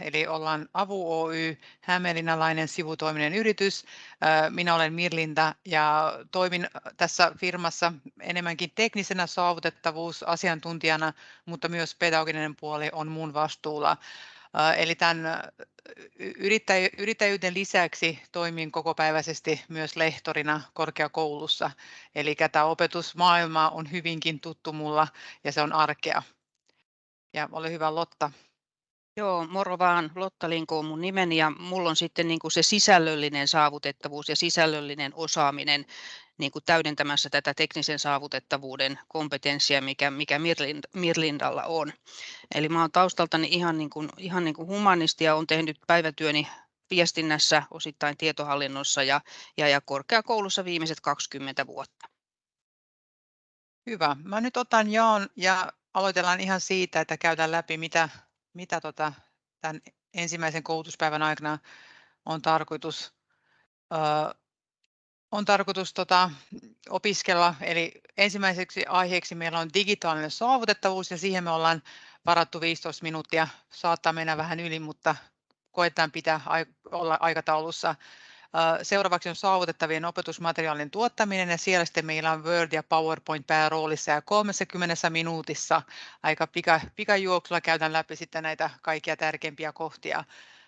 eli ollaan Avu Oy, hämeenlinnalainen sivutoiminen yritys. Minä olen Mirlinda ja toimin tässä firmassa enemmänkin teknisenä saavutettavuusasiantuntijana, mutta myös pedagoginen puoli on mun vastuulla. Eli tämän yrittäjyyden lisäksi toimin kokopäiväisesti myös lehtorina korkeakoulussa. Eli tämä opetusmaailma on hyvinkin tuttu mulla ja se on arkea. Ja ole hyvä Lotta. Joo, moro vaan. Lotta Linko on mun nimeni ja mulla on sitten niin kuin se sisällöllinen saavutettavuus ja sisällöllinen osaaminen niin kuin täydentämässä tätä teknisen saavutettavuuden kompetenssia, mikä, mikä Mirlind, Mirlindalla on. Eli mä oon taustaltani ihan, niin kuin, ihan niin kuin humanisti ja olen tehnyt päivätyöni viestinnässä, osittain tietohallinnossa ja, ja, ja korkeakoulussa viimeiset 20 vuotta. Hyvä. Mä nyt otan jaon ja aloitellaan ihan siitä, että käydään läpi, mitä, mitä tota, tämän ensimmäisen koulutuspäivän aikana on tarkoitus, ö, on tarkoitus tota, opiskella. Eli ensimmäiseksi aiheeksi meillä on digitaalinen saavutettavuus ja siihen me ollaan varattu 15 minuuttia. Saattaa mennä vähän yli, mutta koetaan pitää olla aikataulussa. Seuraavaksi on saavutettavien opetusmateriaalien tuottaminen ja siellä sitten meillä on Word ja PowerPoint pääroolissa ja 30 minuutissa aika pika, pikajuoksulla käydään läpi sitten näitä kaikkia tärkeimpiä kohtia.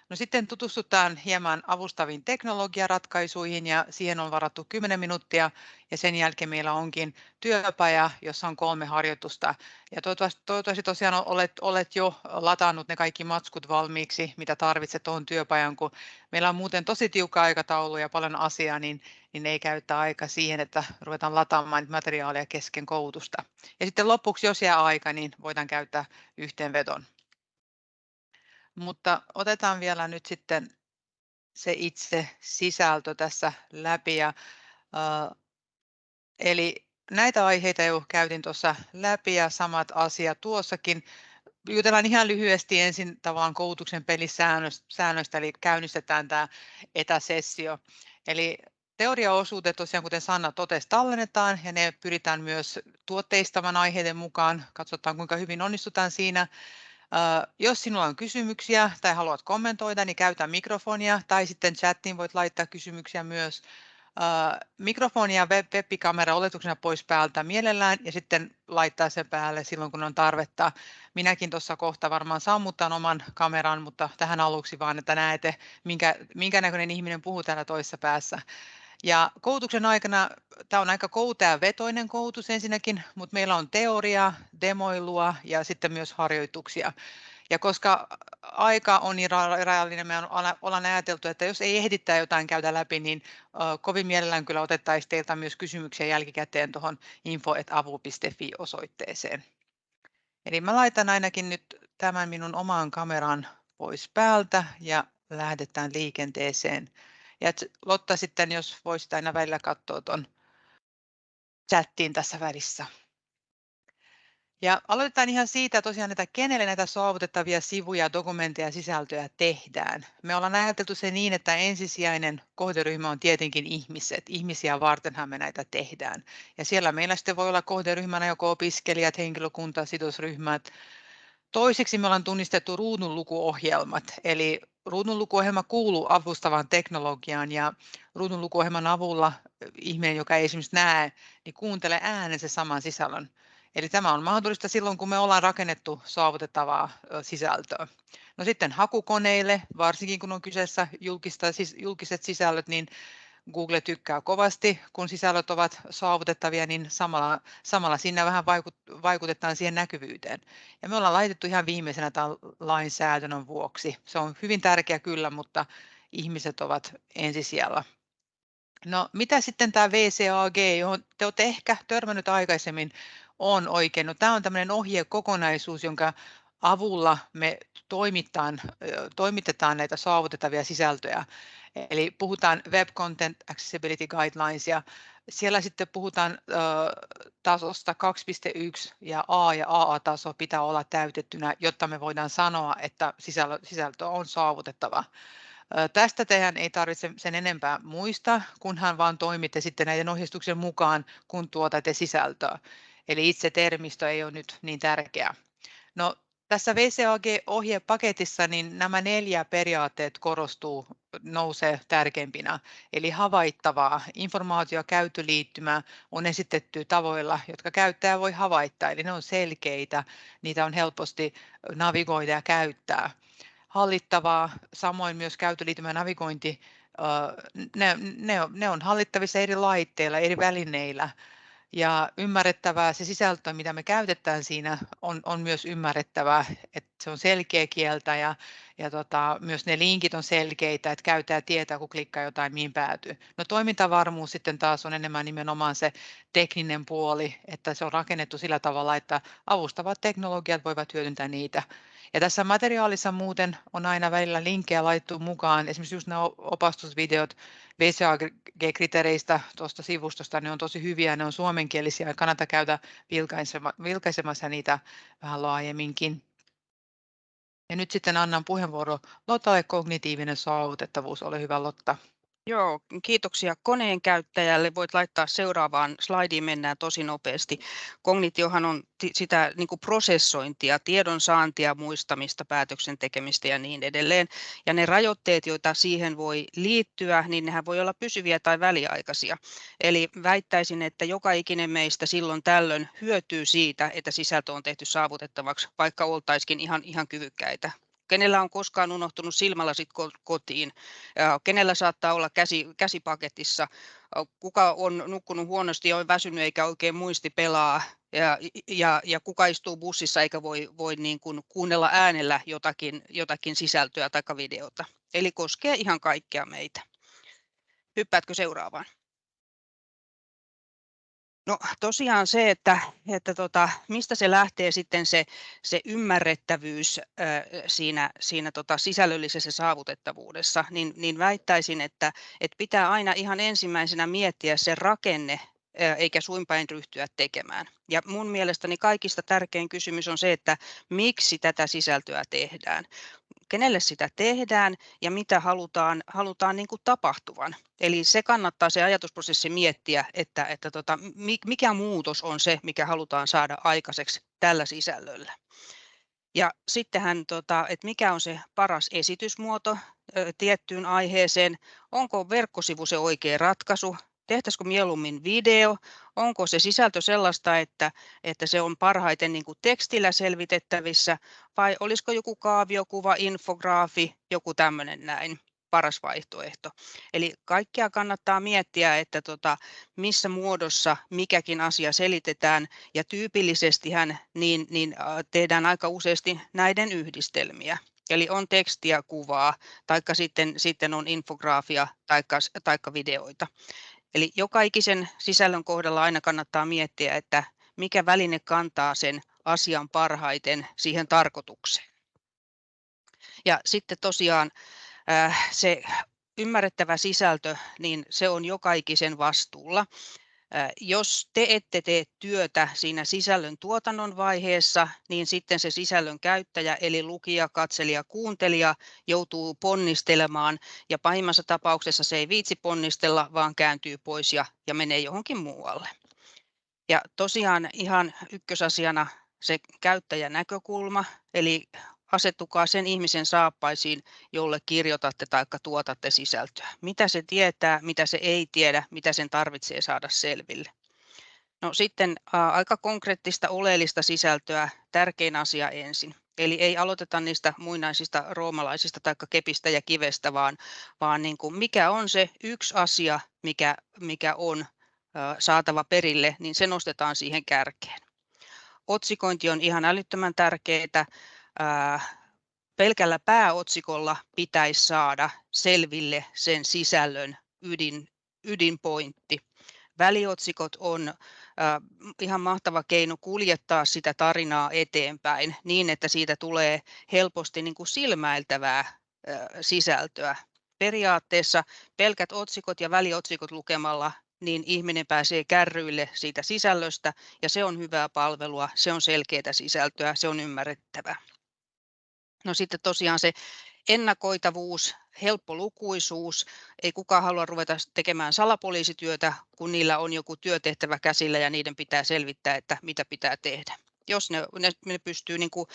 No sitten tutustutaan hieman avustaviin teknologiaratkaisuihin ja siihen on varattu 10 minuuttia ja sen jälkeen meillä onkin työpaja, jossa on kolme harjoitusta. Ja toivottavasti, toivottavasti tosiaan olet, olet jo latannut ne kaikki matskut valmiiksi, mitä tarvitset tuohon työpajan, kun meillä on muuten tosi tiukka aikataulu ja paljon asiaa, niin, niin ei käytä aika siihen, että ruvetaan lataamaan materiaalia kesken koulutusta. Ja sitten lopuksi, jos jää aika, niin voidaan käyttää yhteenvedon. Mutta otetaan vielä nyt sitten se itse sisältö tässä läpi. Ja, äh, eli näitä aiheita jo käytin tuossa läpi ja samat asiat tuossakin. Jutellaan ihan lyhyesti ensin tavallaan koulutuksen pelisäännöistä, eli käynnistetään tämä etäsessio. Eli teoriaosuudet tosiaan, kuten Sanna totesi, tallennetaan ja ne pyritään myös tuotteistamaan aiheiden mukaan. Katsotaan, kuinka hyvin onnistutaan siinä. Jos sinulla on kysymyksiä tai haluat kommentoida, niin käytä mikrofonia tai sitten chattiin voit laittaa kysymyksiä myös. Mikrofoni ja web-kamera oletuksena pois päältä mielellään ja sitten laittaa sen päälle silloin, kun on tarvetta. Minäkin tuossa kohta varmaan sammuttan oman kameran, mutta tähän aluksi vaan, että näette, minkä, minkä näköinen ihminen puhuu täällä toisessa päässä. Ja koulutuksen aikana tämä on aika vetoinen koulutus ensinnäkin, mutta meillä on teoria, demoilua ja sitten myös harjoituksia. Ja koska aika on niin rajallinen, me ollaan ajateltu, että jos ei ehdittää jotain käydä läpi, niin kovin mielellään kyllä otettaisiin teiltä myös kysymyksiä jälkikäteen tuohon info.avu.fi osoitteeseen. Eli mä laitan ainakin nyt tämän minun omaan kameran pois päältä ja lähdetään liikenteeseen. Ja Lotta sitten, jos voisit aina välillä katsoa tuon chattiin tässä välissä. Ja aloitetaan ihan siitä tosiaan, että kenelle näitä saavutettavia sivuja, dokumentteja ja sisältöjä tehdään. Me ollaan ajateltu se niin, että ensisijainen kohderyhmä on tietenkin ihmiset. Ihmisiä vartenhan me näitä tehdään. Ja siellä meillä sitten voi olla kohderyhmänä joko opiskelijat, henkilökunta, sidosryhmät. Toiseksi me ollaan tunnistettu ruudunlukuohjelmat, eli ruudunlukuohjelma kuuluu avustavaan teknologiaan ja ruudunlukuohjelman avulla ihminen, joka ei esimerkiksi näe, niin kuuntelee äänen saman sisällön. Eli tämä on mahdollista silloin, kun me ollaan rakennettu saavutettavaa sisältöä. No sitten hakukoneille, varsinkin kun on kyseessä julkista, julkiset sisällöt, niin Google tykkää kovasti, kun sisällöt ovat saavutettavia, niin samalla, samalla siinä vähän vaikut, vaikutetaan siihen näkyvyyteen. Ja me ollaan laitettu ihan viimeisenä tämän lainsäädännön vuoksi. Se on hyvin tärkeä kyllä, mutta ihmiset ovat ensisijalla. No mitä sitten tämä VCAG, johon te olette ehkä törmännyt aikaisemmin, on oikein? No, tämä on tämmöinen ohjekokonaisuus, jonka avulla me toimitetaan, toimitetaan näitä saavutettavia sisältöjä. Eli puhutaan Web Content Accessibility Guidelines ja siellä sitten puhutaan ö, tasosta 2.1 ja A ja AA-taso pitää olla täytettynä, jotta me voidaan sanoa, että sisältö, sisältö on saavutettava. Tästä teidän ei tarvitse sen enempää muista, kunhan vaan toimitte sitten näiden ohjeistuksen mukaan, kun tuotatte sisältöä. Eli itse termistö ei ole nyt niin tärkeä. No, tässä VCAG-ohjepaketissa niin nämä neljä periaatteet korostuu, nousee tärkeimpinä. Eli havaittavaa informaatiokäyttöliittymä on esitetty tavoilla, jotka käyttäjä voi havaittaa, eli ne on selkeitä, niitä on helposti navigoida ja käyttää. Hallittavaa, samoin myös käyttöliittymä navigointi, ne, ne, ne on hallittavissa eri laitteilla, eri välineillä ja ymmärrettävää se sisältö, mitä me käytetään siinä, on, on myös ymmärrettävää, että se on selkeä kieltä ja, ja tota, myös ne linkit on selkeitä, että käyttäjä tietää, kun klikkaa jotain, mihin päätyy. No toimintavarmuus sitten taas on enemmän nimenomaan se tekninen puoli, että se on rakennettu sillä tavalla, että avustavat teknologiat voivat hyödyntää niitä. Ja tässä materiaalissa muuten on aina välillä linkkejä laittu mukaan, esimerkiksi just nämä opastusvideot VCAG-kriteereistä tuosta sivustosta, ne on tosi hyviä, ne on suomenkielisiä ja kannattaa käydä vilkaisemassa niitä vähän laajemminkin. Ja nyt sitten annan puheenvuoro Lottalle kognitiivinen saavutettavuus. Ole hyvä Lotta. Joo, kiitoksia koneen käyttäjälle. Voit laittaa seuraavaan slaidiin, mennään tosi nopeasti. Kognitiohan on sitä niin kuin prosessointia, tiedon saantia, muistamista, päätöksen tekemistä ja niin edelleen. Ja ne rajoitteet, joita siihen voi liittyä, niin nehän voi olla pysyviä tai väliaikaisia. Eli väittäisin, että joka ikinen meistä silloin tällöin hyötyy siitä, että sisältö on tehty saavutettavaksi, vaikka oltaisikin ihan, ihan kyvykkäitä kenellä on koskaan unohtunut silmälasit kotiin, kenellä saattaa olla käsi, käsipaketissa, kuka on nukkunut huonosti ja on väsynyt eikä oikein muisti pelaa, ja, ja, ja kuka istuu bussissa eikä voi, voi niin kuin kuunnella äänellä jotakin, jotakin sisältöä tai videota. Eli koskee ihan kaikkea meitä. Hyppäätkö seuraavaan? No tosiaan se, että, että tota, mistä se lähtee sitten se, se ymmärrettävyys äh, siinä, siinä tota sisällöllisessä saavutettavuudessa, niin, niin väittäisin, että, että pitää aina ihan ensimmäisenä miettiä se rakenne, eikä suinpäin ryhtyä tekemään. Ja mun mielestäni kaikista tärkein kysymys on se, että miksi tätä sisältöä tehdään kenelle sitä tehdään ja mitä halutaan, halutaan niin kuin tapahtuvan. Eli se kannattaa se ajatusprosessi miettiä, että, että tota, mikä muutos on se, mikä halutaan saada aikaiseksi tällä sisällöllä. Ja sittenhän, tota, että mikä on se paras esitysmuoto tiettyyn aiheeseen, onko verkkosivu se oikea ratkaisu, tehtäisikö mieluummin video, onko se sisältö sellaista, että, että se on parhaiten niin kuin tekstillä selvitettävissä, vai olisiko joku kaaviokuva, infograafi, joku tämmöinen näin paras vaihtoehto. Eli kaikkea kannattaa miettiä, että tota, missä muodossa mikäkin asia selitetään, ja tyypillisestihän niin, niin tehdään aika useasti näiden yhdistelmiä. Eli on tekstiä, kuvaa, taikka sitten, sitten on infograafia taikka, taikka videoita. Eli joka ikisen sisällön kohdalla aina kannattaa miettiä, että mikä väline kantaa sen asian parhaiten siihen tarkoitukseen. Ja sitten tosiaan äh, se ymmärrettävä sisältö, niin se on joka ikisen vastuulla. Jos te ette tee työtä siinä sisällön tuotannon vaiheessa, niin sitten se sisällön käyttäjä eli lukija, katselija, kuuntelija joutuu ponnistelemaan ja pahimmassa tapauksessa se ei viitsi ponnistella, vaan kääntyy pois ja, ja menee johonkin muualle. Ja tosiaan ihan ykkösasiana se käyttäjän näkökulma, eli asettukaa sen ihmisen saappaisiin, jolle kirjoitatte tai tuotatte sisältöä. Mitä se tietää, mitä se ei tiedä, mitä sen tarvitsee saada selville. No sitten ä, aika konkreettista oleellista sisältöä, tärkein asia ensin. Eli ei aloiteta niistä muinaisista roomalaisista tai kepistä ja kivestä, vaan, vaan niin kuin mikä on se yksi asia, mikä, mikä on saatava perille, niin se nostetaan siihen kärkeen. Otsikointi on ihan älyttömän tärkeää pelkällä pääotsikolla pitäisi saada selville sen sisällön ydin, ydinpointti. Väliotsikot on äh, ihan mahtava keino kuljettaa sitä tarinaa eteenpäin niin, että siitä tulee helposti niin kuin silmäiltävää äh, sisältöä. Periaatteessa pelkät otsikot ja väliotsikot lukemalla niin ihminen pääsee kärryille siitä sisällöstä ja se on hyvää palvelua, se on selkeää sisältöä, se on ymmärrettävä. No sitten tosiaan se ennakoitavuus, helppolukuisuus. Ei kukaan halua ruveta tekemään salapoliisityötä, kun niillä on joku työtehtävä käsillä ja niiden pitää selvittää, että mitä pitää tehdä. jos ne, ne, ne pystyy niin kuin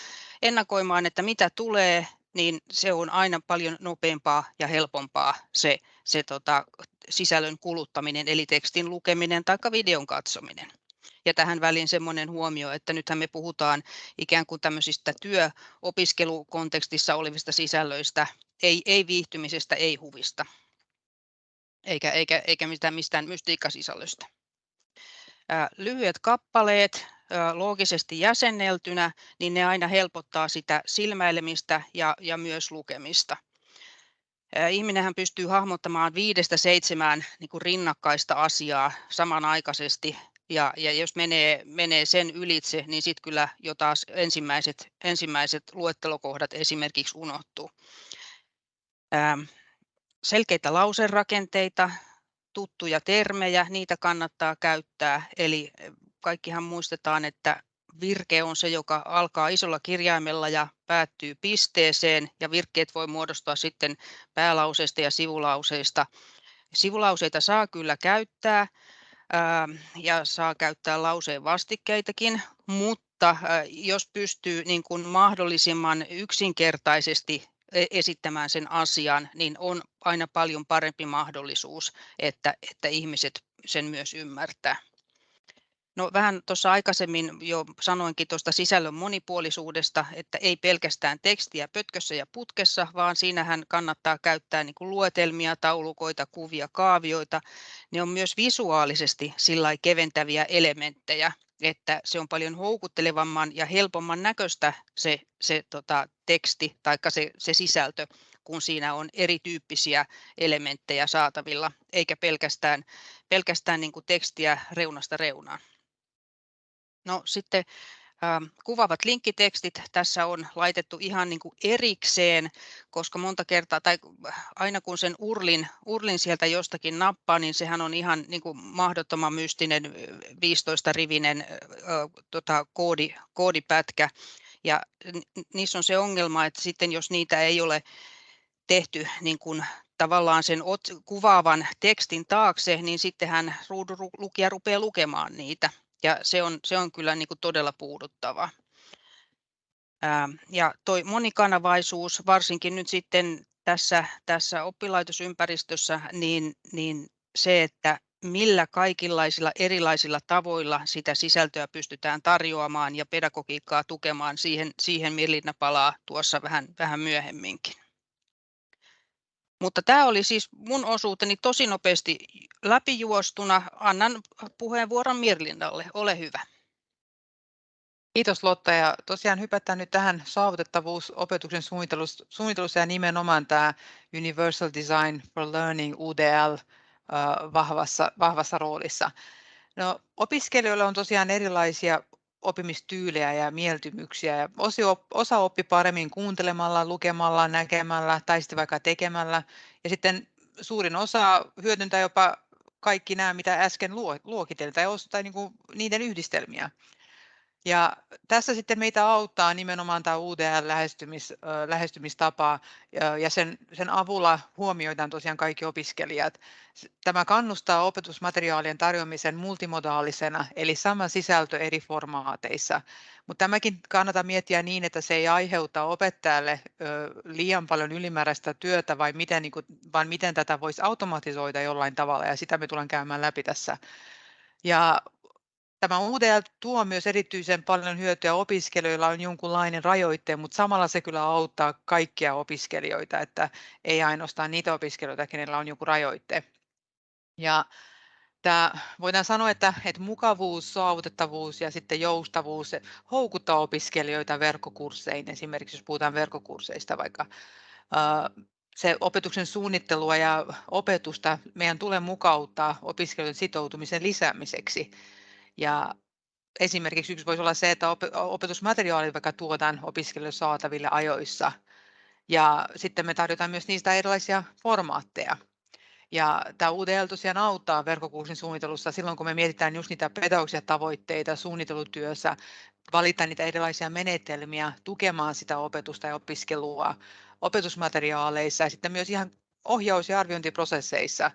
ennakoimaan, että mitä tulee, niin se on aina paljon nopeampaa ja helpompaa se, se tota, sisällön kuluttaminen, eli tekstin lukeminen tai videon katsominen. Ja tähän väliin semmoinen huomio, että nythän me puhutaan ikään kuin tämmöisistä työopiskelukontekstissa olevista sisällöistä, ei, ei viihtymisestä, ei huvista, eikä, eikä, eikä mitään mistään mystiikkasisällöstä. Lyhyet kappaleet, loogisesti jäsenneltynä, niin ne aina helpottaa sitä silmäilemistä ja, ja myös lukemista. Ihminenhän pystyy hahmottamaan viidestä seitsemään niin kuin rinnakkaista asiaa samanaikaisesti ja, ja jos menee, menee sen ylitse, niin sitten kyllä jo taas ensimmäiset, ensimmäiset luettelokohdat esimerkiksi unohtuu. Ähm, selkeitä lauserakenteita, tuttuja termejä, niitä kannattaa käyttää. Eli kaikkihan muistetaan, että virke on se, joka alkaa isolla kirjaimella ja päättyy pisteeseen, ja virkkeet voi muodostua sitten päälauseista ja sivulauseista. Sivulauseita saa kyllä käyttää, ja saa käyttää lauseen vastikkeitakin, mutta jos pystyy niin kuin mahdollisimman yksinkertaisesti e-, esittämään sen asian, niin on aina paljon parempi mahdollisuus, että, että ihmiset sen myös ymmärtää. No vähän tuossa aikaisemmin jo sanoinkin tuosta sisällön monipuolisuudesta, että ei pelkästään tekstiä pötkössä ja putkessa, vaan siinähän kannattaa käyttää niin kuin luetelmia, taulukoita, kuvia, kaavioita. Ne on myös visuaalisesti sillä keventäviä elementtejä, että se on paljon houkuttelevamman ja helpomman näköistä se, se tota, teksti tai se, se sisältö, kun siinä on erityyppisiä elementtejä saatavilla, eikä pelkästään, pelkästään niin kuin tekstiä reunasta reunaan. No sitten äh, kuvaavat linkkitekstit tässä on laitettu ihan niin kuin erikseen, koska monta kertaa, tai aina kun sen urlin, urlin sieltä jostakin nappaa, niin sehän on ihan niin kuin mahdottoman mystinen 15-rivinen äh, tota, koodi, koodipätkä. Ja niissä on se ongelma, että sitten jos niitä ei ole tehty niin kuin tavallaan sen kuvaavan tekstin taakse, niin sittenhän ruudun lukija rupeaa lukemaan niitä ja se on, se on kyllä niin kuin todella puuduttava. Ja toi monikanavaisuus, varsinkin nyt sitten tässä, tässä oppilaitosympäristössä, niin, niin se, että millä kaikenlaisilla erilaisilla tavoilla sitä sisältöä pystytään tarjoamaan ja pedagogiikkaa tukemaan, siihen, siihen Mirlinna palaa tuossa vähän, vähän myöhemminkin. Mutta tämä oli siis mun osuuteni tosi nopeasti läpijuostuna. Annan puheenvuoron Mirlindalle. Ole hyvä. Kiitos Lotta ja tosiaan hypätään nyt tähän saavutettavuus opetuksen suunnittelussa ja nimenomaan tämä Universal Design for Learning UDL vahvassa, vahvassa roolissa. No, opiskelijoilla on tosiaan erilaisia oppimistyylejä ja mieltymyksiä. Ja osa oppi paremmin kuuntelemalla, lukemalla, näkemällä tai sitten vaikka tekemällä. Ja sitten suurin osa hyödyntää jopa kaikki nämä, mitä äsken luokiteltiin, tai, niin kuin niiden yhdistelmiä. Ja tässä sitten meitä auttaa nimenomaan tämä UDL-lähestymis, lähestymistapa ja sen, sen avulla huomioidaan tosiaan kaikki opiskelijat. Tämä kannustaa opetusmateriaalien tarjoamisen multimodaalisena, eli sama sisältö eri formaateissa. Mutta tämäkin kannattaa miettiä niin, että se ei aiheuta opettajalle liian paljon ylimääräistä työtä, vai miten, niin kuin, vaan miten tätä voisi automatisoida jollain tavalla, ja sitä me tullaan käymään läpi tässä. Ja Tämä UDL tuo myös erityisen paljon hyötyä opiskelijoilla on jonkunlainen rajoite, mutta samalla se kyllä auttaa kaikkia opiskelijoita, että ei ainoastaan niitä opiskelijoita, kenellä on joku rajoite. Ja tämä, voidaan sanoa, että, että mukavuus, saavutettavuus ja sitten joustavuus houkuttaa opiskelijoita verkkokursseihin, esimerkiksi jos puhutaan verkkokursseista vaikka se opetuksen suunnittelua ja opetusta meidän tulee mukauttaa opiskelijoiden sitoutumisen lisäämiseksi. Ja esimerkiksi yksi voisi olla se, että opetusmateriaalit vaikka tuotaan opiskelijoille saataville ajoissa. Ja sitten me tarjotaan myös niistä erilaisia formaatteja. Ja tämä UDL tosiaan auttaa verkkokurssin suunnittelussa silloin, kun me mietitään just niitä pedagogisia tavoitteita suunnittelutyössä, valita niitä erilaisia menetelmiä tukemaan sitä opetusta ja opiskelua opetusmateriaaleissa ja sitten myös ihan ohjaus- ja arviointiprosesseissa.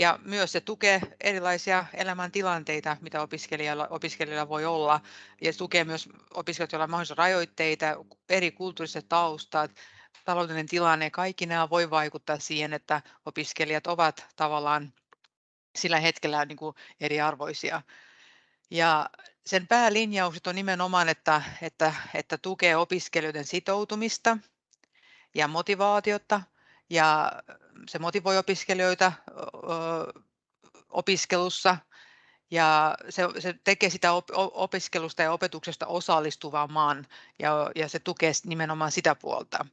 Ja myös se tukee erilaisia elämäntilanteita, mitä opiskelijalla, opiskelijalla voi olla. Ja tukee myös opiskelijoita, joilla on mahdollisia rajoitteita, eri kulttuuriset taustat, taloudellinen tilanne. Kaikki nämä voi vaikuttaa siihen, että opiskelijat ovat tavallaan sillä hetkellä niin kuin eriarvoisia. Ja sen päälinjaukset on nimenomaan, että, että, että tukee opiskelijoiden sitoutumista ja motivaatiota ja se motivoi opiskelijoita opiskelussa ja se, se tekee sitä op, opiskelusta ja opetuksesta osallistuvamman ja, ja se tukee nimenomaan sitä puolta.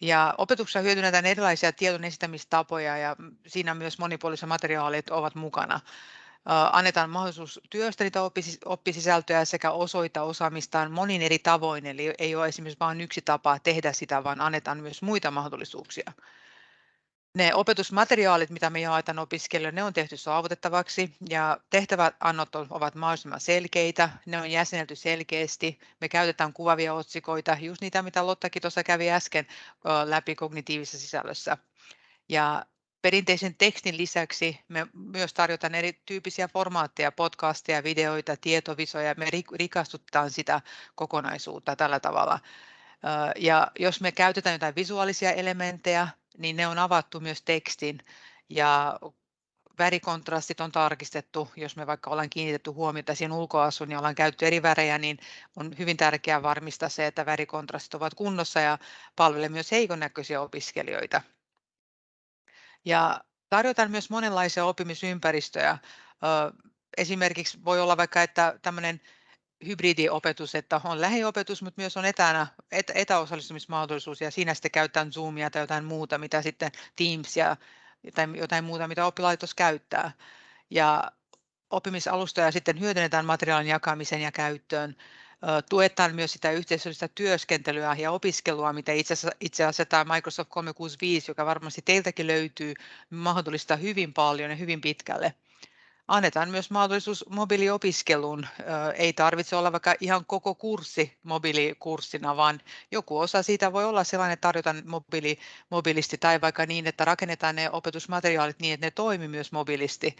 Ja opetuksessa hyödynnetään erilaisia tiedon esittämistapoja ja siinä myös monipuoliset materiaalit ovat mukana annetaan mahdollisuus työstä niitä oppisisältöjä sekä osoittaa osaamistaan monin eri tavoin. Eli ei ole esimerkiksi vain yksi tapa tehdä sitä, vaan annetaan myös muita mahdollisuuksia. Ne opetusmateriaalit, mitä me jaetaan opiskelijoille, ne on tehty saavutettavaksi ja tehtäväannot ovat mahdollisimman selkeitä, ne on jäsenelty selkeästi, me käytetään kuvavia otsikoita, just niitä, mitä Lottakin tuossa kävi äsken läpi kognitiivisessa sisällössä. Ja Perinteisen tekstin lisäksi me myös tarjotaan erityyppisiä formaatteja, podcasteja, videoita, tietovisoja. Me rikastutetaan sitä kokonaisuutta tällä tavalla. Ja jos me käytetään jotain visuaalisia elementtejä, niin ne on avattu myös tekstin ja värikontrastit on tarkistettu. Jos me vaikka ollaan kiinnitetty huomiota siihen ulkoasuun ja ollaan käytetty eri värejä, niin on hyvin tärkeää varmistaa se, että värikontrastit ovat kunnossa ja palvelee myös heikon näköisiä opiskelijoita. Ja tarjotaan myös monenlaisia oppimisympäristöjä. Esimerkiksi voi olla vaikka, että tämmöinen hybridiopetus, että on lähiopetus, mutta myös on etänä, et, etäosallistumismahdollisuus ja siinä sitten käytetään Zoomia tai jotain muuta, mitä sitten Teamsia tai jotain muuta, mitä oppilaitos käyttää. Ja oppimisalustoja sitten hyödynnetään materiaalin jakamiseen ja käyttöön tuetaan myös sitä yhteisöllistä työskentelyä ja opiskelua, mitä itse asiassa, itse asiassa tämä Microsoft 365, joka varmasti teiltäkin löytyy, mahdollistaa hyvin paljon ja hyvin pitkälle. Annetaan myös mahdollisuus mobiiliopiskeluun. Ei tarvitse olla vaikka ihan koko kurssi mobiilikurssina, vaan joku osa siitä voi olla sellainen, että tarjotaan mobiili, mobiilisti tai vaikka niin, että rakennetaan ne opetusmateriaalit niin, että ne toimii myös mobiilisti.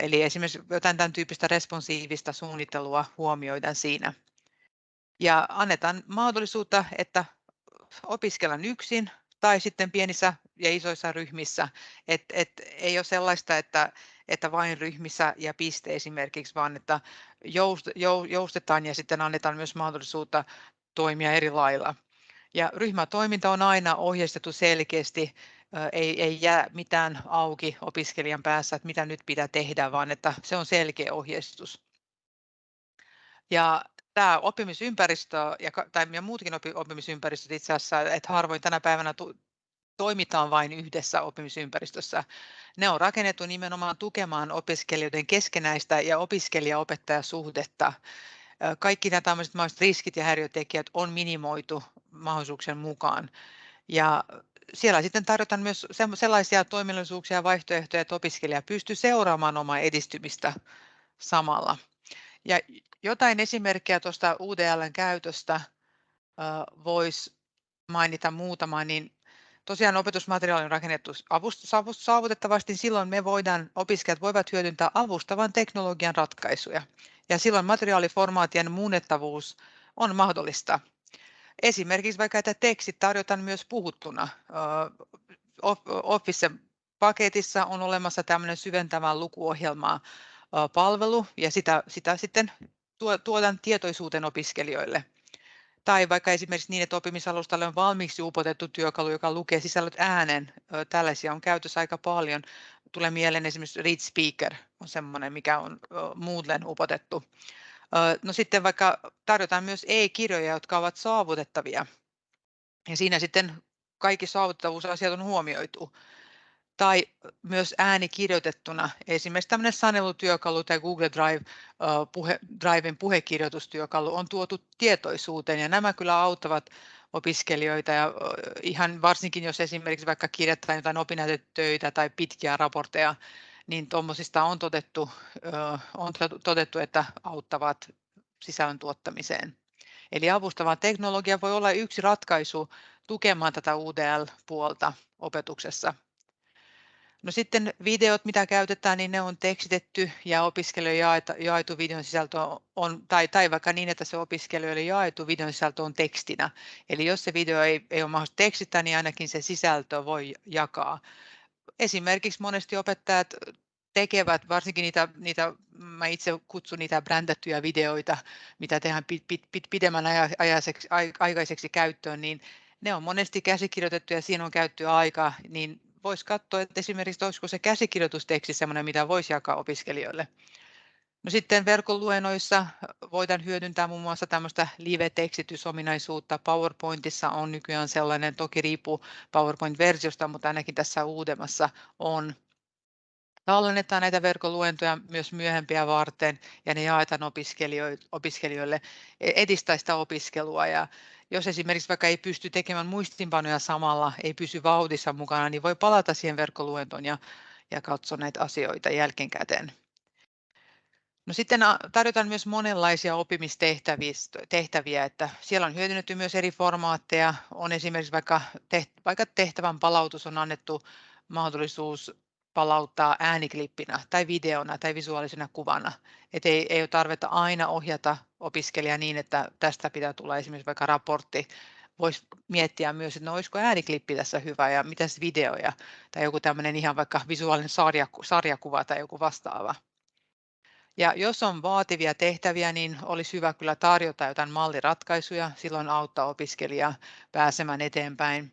Eli esimerkiksi jotain tämän tyyppistä responsiivista suunnittelua huomioidaan siinä ja annetaan mahdollisuutta, että opiskellaan yksin tai sitten pienissä ja isoissa ryhmissä. Et, et ei ole sellaista, että, että vain ryhmissä ja piste esimerkiksi, vaan että joust, joustetaan ja sitten annetaan myös mahdollisuutta toimia eri lailla. Ja ryhmätoiminta on aina ohjeistettu selkeästi, ei, ei jää mitään auki opiskelijan päässä, että mitä nyt pitää tehdä, vaan että se on selkeä ohjeistus. Ja tämä oppimisympäristö ja, tai ja muutkin oppimisympäristöt itse asiassa, että harvoin tänä päivänä toimitaan vain yhdessä oppimisympäristössä. Ne on rakennettu nimenomaan tukemaan opiskelijoiden keskenäistä ja opiskelija-opettajasuhdetta. Kaikki nämä tämmöiset riskit ja häiriötekijät on minimoitu mahdollisuuksien mukaan. Ja siellä sitten tarjotaan myös sellaisia toiminnallisuuksia ja vaihtoehtoja, että opiskelija pystyy seuraamaan omaa edistymistä samalla. Ja jotain esimerkkejä tuosta UDLn käytöstä voisi mainita muutama, niin tosiaan opetusmateriaali on rakennettu saavutettavasti, silloin me voidaan, opiskelijat voivat hyödyntää avustavan teknologian ratkaisuja. Ja silloin materiaaliformaatien muunnettavuus on mahdollista. Esimerkiksi vaikka, että tekstit tarjotaan myös puhuttuna. Office-paketissa on olemassa tämmöinen syventävä lukuohjelma palvelu ja sitä, sitä sitten tuodaan tietoisuuteen opiskelijoille. Tai vaikka esimerkiksi niin, että oppimisalustalle on valmiiksi upotettu työkalu, joka lukee sisällöt äänen. Tällaisia on käytössä aika paljon. Tulee mieleen esimerkiksi Read Speaker on sellainen, mikä on Moodlen upotettu. No sitten vaikka tarjotaan myös e-kirjoja, jotka ovat saavutettavia. Ja siinä sitten kaikki saavutettavuusasiat on huomioitu tai myös ääni kirjoitettuna. Esimerkiksi tämmöinen sanelutyökalu tai Google Drive, puhe, Driven puhekirjoitustyökalu on tuotu tietoisuuteen ja nämä kyllä auttavat opiskelijoita ja ihan varsinkin jos esimerkiksi vaikka kirjoittaa jotain opinnäytetöitä tai pitkiä raportteja, niin tuommoisista on todettu, on todettu, että auttavat sisällön tuottamiseen. Eli avustava teknologia voi olla yksi ratkaisu tukemaan tätä UDL-puolta opetuksessa No sitten videot, mitä käytetään, niin ne on tekstitetty ja opiskelijoille jaettu videon sisältö on, tai, tai vaikka niin, että se opiskelijoille jaettu videon sisältö on tekstinä. Eli jos se video ei, ei ole mahdollista tekstittää, niin ainakin se sisältö voi jakaa. Esimerkiksi monesti opettajat tekevät, varsinkin niitä, niitä mä itse kutsun niitä brändättyjä videoita, mitä tehdään pit, pit, pit, pidemmän ajaiseksi, aikaiseksi käyttöön, niin ne on monesti käsikirjoitettu ja siinä on käytty aika, niin voisi katsoa, että esimerkiksi olisiko se käsikirjoitusteksti sellainen, mitä voisi jakaa opiskelijoille. No sitten verkon luennoissa voidaan hyödyntää muun muassa tämmöistä live-tekstitysominaisuutta. PowerPointissa on nykyään sellainen, toki riippuu PowerPoint-versiosta, mutta ainakin tässä uudemmassa on. Tallennetaan näitä verkkoluentoja myös myöhempiä varten ja ne jaetaan opiskelijoille, e, edistää sitä opiskelua. Ja jos esimerkiksi vaikka ei pysty tekemään muistinpanoja samalla, ei pysy vauhdissa mukana, niin voi palata siihen verkkoluentoon ja, ja katsoa näitä asioita jälkikäteen. No sitten tarjotaan myös monenlaisia oppimistehtäviä, että siellä on hyödynnetty myös eri formaatteja. On esimerkiksi vaikka, vaikka tehtävän palautus on annettu mahdollisuus palauttaa ääniklippinä tai videona tai visuaalisena kuvana. Et ei, ei ole tarvetta aina ohjata opiskelijaa niin, että tästä pitää tulla esimerkiksi vaikka raportti. Voisi miettiä myös, että no olisiko ääniklippi tässä hyvä ja mitäs videoja tai joku tämmöinen ihan vaikka visuaalinen sarjaku, sarjakuva tai joku vastaava. Ja jos on vaativia tehtäviä, niin olisi hyvä kyllä tarjota jotain malliratkaisuja, silloin auttaa opiskelijaa pääsemään eteenpäin.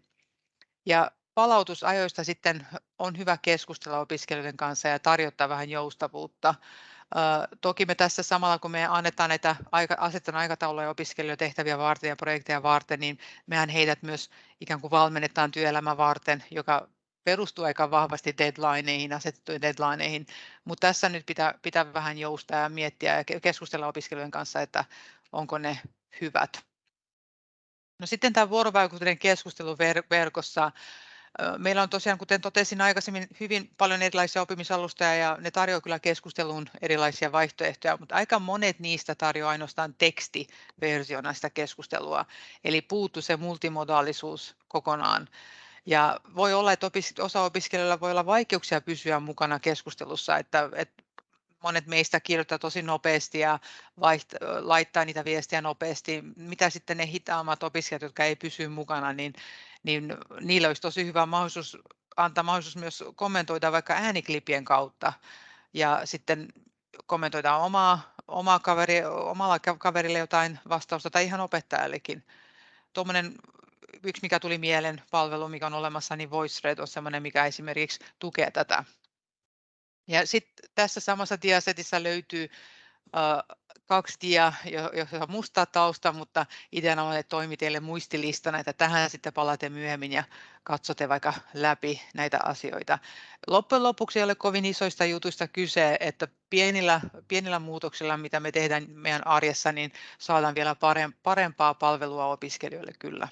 Ja palautusajoista sitten on hyvä keskustella opiskelijoiden kanssa ja tarjota vähän joustavuutta. Toki me tässä samalla, kun me annetaan näitä asetetaan aikatauluja opiskelijoille tehtäviä varten ja projekteja varten, niin mehän heidät myös ikään kuin valmennetaan työelämän varten, joka perustuu aika vahvasti deadlineihin, asetettuihin deadlineihin, mutta tässä nyt pitää, pitää vähän joustaa ja miettiä ja keskustella opiskelijoiden kanssa, että onko ne hyvät. No sitten tämä vuorovaikutteinen keskustelu verkossa. Meillä on tosiaan, kuten totesin aikaisemmin, hyvin paljon erilaisia oppimisalustoja ja ne tarjoavat kyllä keskusteluun erilaisia vaihtoehtoja, mutta aika monet niistä tarjoavat ainoastaan tekstiversiona sitä keskustelua. Eli puuttuu se multimodaalisuus kokonaan. Ja voi olla, että osa opiskelijoilla voi olla vaikeuksia pysyä mukana keskustelussa, että, että monet meistä kirjoittaa tosi nopeasti ja vaiht- laittaa niitä viestiä nopeasti. Mitä sitten ne hitaammat opiskelijat, jotka ei pysy mukana, niin, niin niillä olisi tosi hyvä mahdollisuus antaa mahdollisuus myös kommentoida vaikka ääniklipien kautta ja sitten kommentoida omaa, omaa kaveri, omalla kaverille jotain vastausta tai ihan opettajallekin. Tuommoinen yksi, mikä tuli mieleen palvelu, mikä on olemassa, niin VoiceRed on sellainen, mikä esimerkiksi tukee tätä. Ja sitten tässä samassa diasetissa löytyy uh, kaksi dia, jossa on musta tausta, mutta ideana on, että toimi teille muistilistana, että tähän sitten palaatte myöhemmin ja katsotte vaikka läpi näitä asioita. Loppujen lopuksi ei ole kovin isoista jutuista kyse, että pienillä, pienillä muutoksilla, mitä me tehdään meidän arjessa, niin saadaan vielä parempaa palvelua opiskelijoille kyllä.